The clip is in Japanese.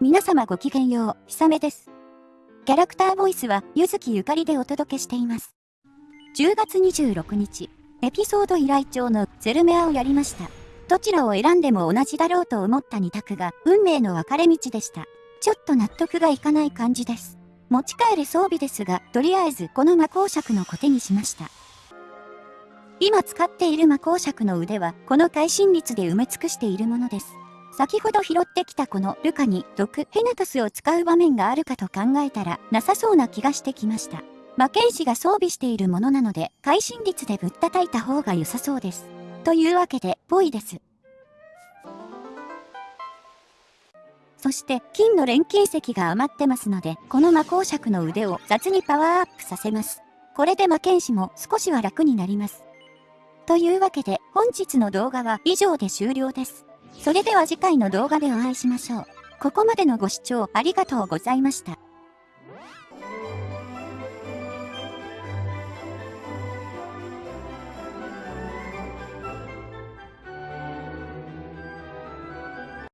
皆様ごきげんよう、ひさめです。キャラクターボイスは、ゆずきゆかりでお届けしています。10月26日、エピソード依頼帳のゼルメアをやりました。どちらを選んでも同じだろうと思った2択が、運命の分かれ道でした。ちょっと納得がいかない感じです。持ち帰る装備ですが、とりあえずこの魔鉱石のコテにしました。今使っている魔鉱石の腕は、この会心率で埋め尽くしているものです。先ほど拾ってきたこのルカに毒ヘナトスを使う場面があるかと考えたらなさそうな気がしてきました。魔剣士が装備しているものなので、会心率でぶったたいた方が良さそうです。というわけで、ぽいです。そして、金の錬金石が余ってますので、この魔鉱石の腕を雑にパワーアップさせます。これで魔剣士も少しは楽になります。というわけで、本日の動画は以上で終了です。それでは次回の動画でお会いしましょう。ここまでのご視聴ありがとうございました。